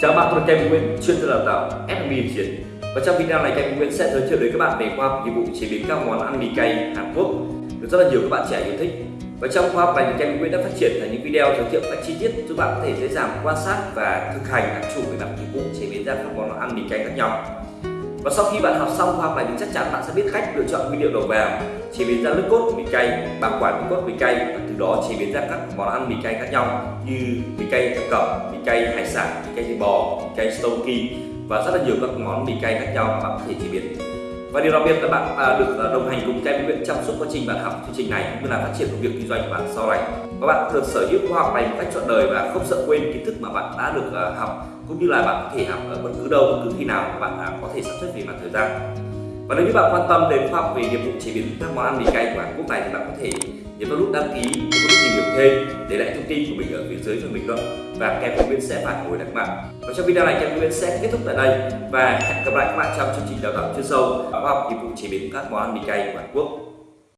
Chào các bạn, tôi là Kevin Nguyễn, chuyên gia đào tạo F&B Chiến. Và trong video này Kevin Nguyễn sẽ giới thiệu đến các bạn về khoa học nghiệp vụ chế biến các món ăn mì cay Hàn Quốc được rất là nhiều các bạn trẻ yêu thích. Và trong khoa học này thì Kem Nguyễn đã phát triển thành những video giới thiệu các chi tiết giúp bạn có thể dễ dàng quan sát và thực hành các chủ về mặt nghiệp vụ chế biến ra các món ăn mì cay khác nhau. Và sau khi bạn học xong khoa học này thì chắc chắn bạn sẽ biết cách lựa chọn nguyên liệu đầu vào, chế biến ra nước cốt mì cay, bảo quản nước cốt mì cay và từ đó chế biến ra các món ăn mì cay khác nhau như mì cay thập cẩm, mì cay hải sản, mì cay thịt bò, mì cay stoki và rất là nhiều các món mì cay khác nhau mà bạn có thể chế biến. Và điều đặc biệt là bạn à, được à, đồng hành cùng Kem Nguyễn trong suốt quá trình bạn học chương trình này cũng như là phát triển công việc kinh doanh của bạn sau này. Và bạn được sở hữu khoa học này một cách trọn đời và không sợ quên kiến thức mà bạn đã được à, học cũng như là bạn có thể học ở bất cứ đâu bất cứ khi nào mà bạn à, có thể sắp xếp về mặt thời gian. Và nếu như bạn quan tâm đến khoa học về nghiệp vụ chế biến các món ăn mì cay của Hàn Quốc này thì bạn có thể nhấn vào nút đăng ký thêm để lại thông tin của mình ở phía dưới cho mình luận và Kem Nguyễn sẽ phản hồi lại các bạn. Và trong video này Kem Nguyễn sẽ kết thúc tại đây và hẹn gặp lại các bạn trong chương trình đào tạo chuyên sâu khoa học, nghiệp vụ chế biến các món ăn mì cay của Hàn Quốc.